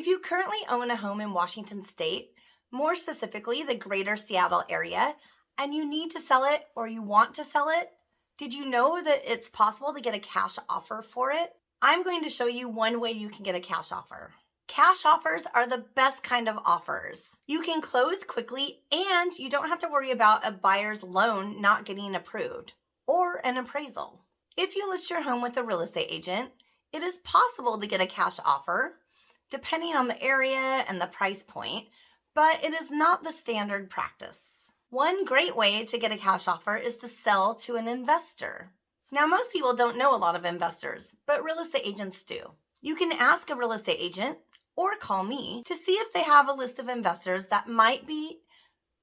If you currently own a home in Washington state, more specifically the greater Seattle area, and you need to sell it or you want to sell it, did you know that it's possible to get a cash offer for it? I'm going to show you one way you can get a cash offer. Cash offers are the best kind of offers. You can close quickly and you don't have to worry about a buyer's loan not getting approved or an appraisal. If you list your home with a real estate agent, it is possible to get a cash offer depending on the area and the price point, but it is not the standard practice. One great way to get a cash offer is to sell to an investor. Now, most people don't know a lot of investors, but real estate agents do. You can ask a real estate agent or call me to see if they have a list of investors that might be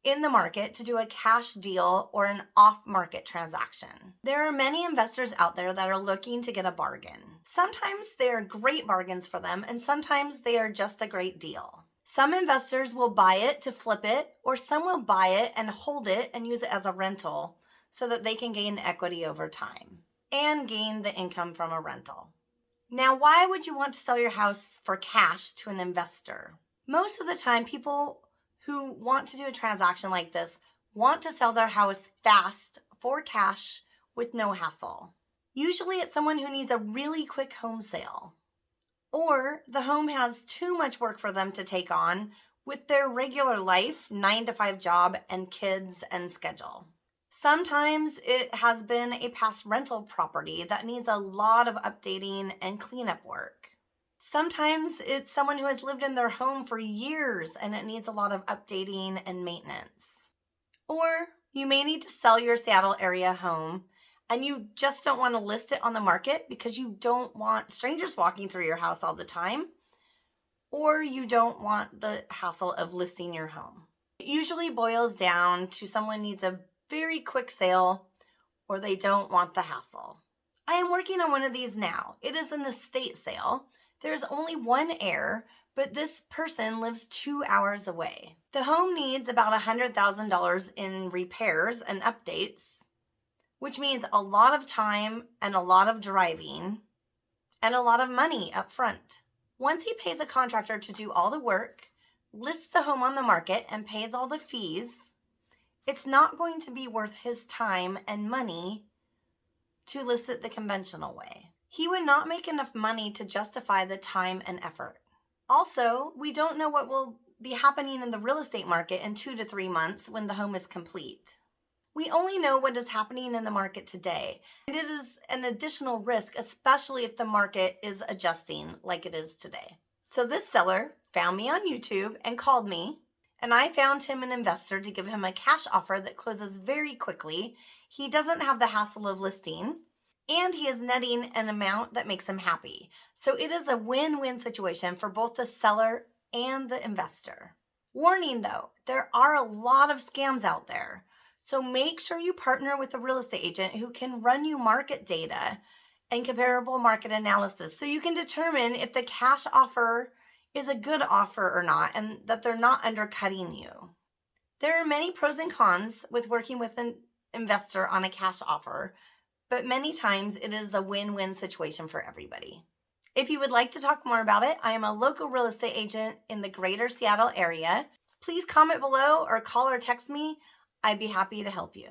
in the market to do a cash deal or an off market transaction. There are many investors out there that are looking to get a bargain. Sometimes they are great bargains for them, and sometimes they are just a great deal. Some investors will buy it to flip it, or some will buy it and hold it and use it as a rental so that they can gain equity over time and gain the income from a rental. Now, why would you want to sell your house for cash to an investor? Most of the time, people who want to do a transaction like this want to sell their house fast for cash with no hassle. Usually it's someone who needs a really quick home sale. Or the home has too much work for them to take on with their regular life, nine to five job and kids and schedule. Sometimes it has been a past rental property that needs a lot of updating and cleanup work. Sometimes it's someone who has lived in their home for years and it needs a lot of updating and maintenance. Or you may need to sell your Seattle area home and you just don't want to list it on the market because you don't want strangers walking through your house all the time, or you don't want the hassle of listing your home. It usually boils down to someone needs a very quick sale or they don't want the hassle. I am working on one of these now. It is an estate sale there's only one heir, but this person lives two hours away. The home needs about $100,000 in repairs and updates, which means a lot of time and a lot of driving and a lot of money up front. Once he pays a contractor to do all the work, lists the home on the market, and pays all the fees, it's not going to be worth his time and money to list it the conventional way he would not make enough money to justify the time and effort. Also, we don't know what will be happening in the real estate market in two to three months when the home is complete. We only know what is happening in the market today, and it is an additional risk, especially if the market is adjusting like it is today. So this seller found me on YouTube and called me, and I found him an investor to give him a cash offer that closes very quickly. He doesn't have the hassle of listing, and he is netting an amount that makes him happy. So it is a win-win situation for both the seller and the investor. Warning though, there are a lot of scams out there. So make sure you partner with a real estate agent who can run you market data and comparable market analysis so you can determine if the cash offer is a good offer or not and that they're not undercutting you. There are many pros and cons with working with an investor on a cash offer, but many times it is a win-win situation for everybody. If you would like to talk more about it, I am a local real estate agent in the greater Seattle area. Please comment below or call or text me. I'd be happy to help you.